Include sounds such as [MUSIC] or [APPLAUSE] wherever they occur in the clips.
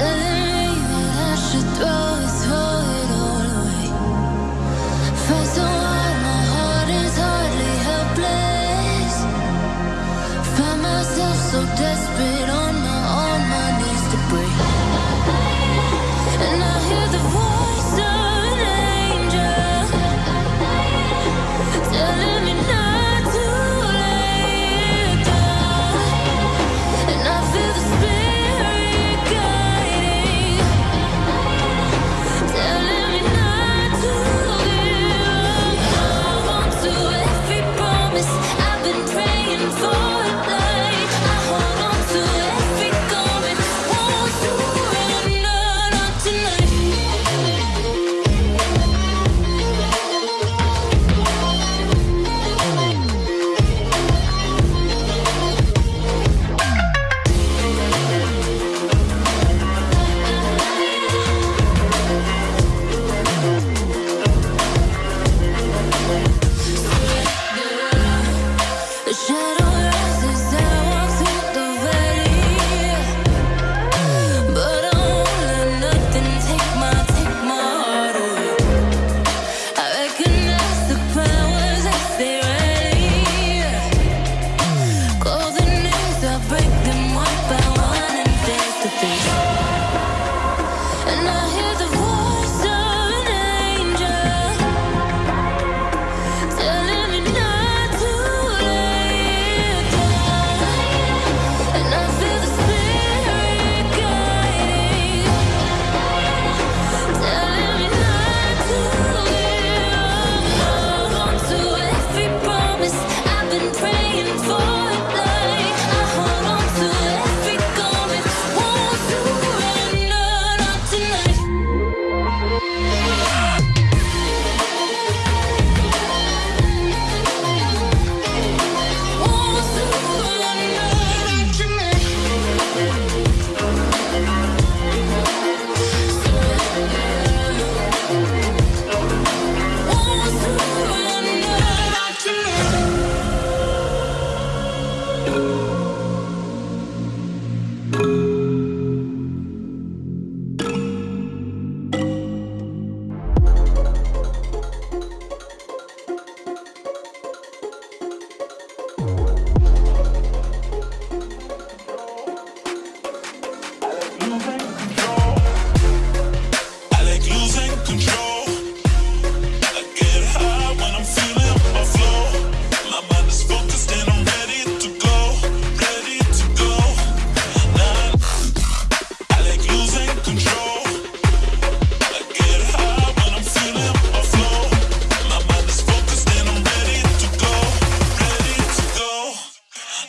Doesn't Je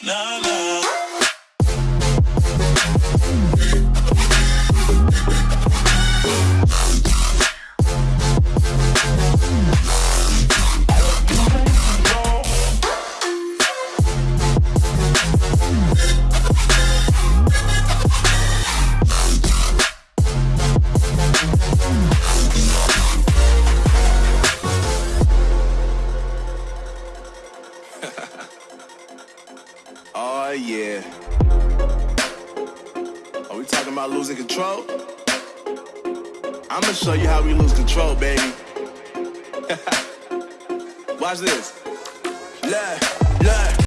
Nah, la. Oh, yeah. Are we talking about losing control? I'm gonna show you how we lose control, baby. [LAUGHS] Watch this. Look.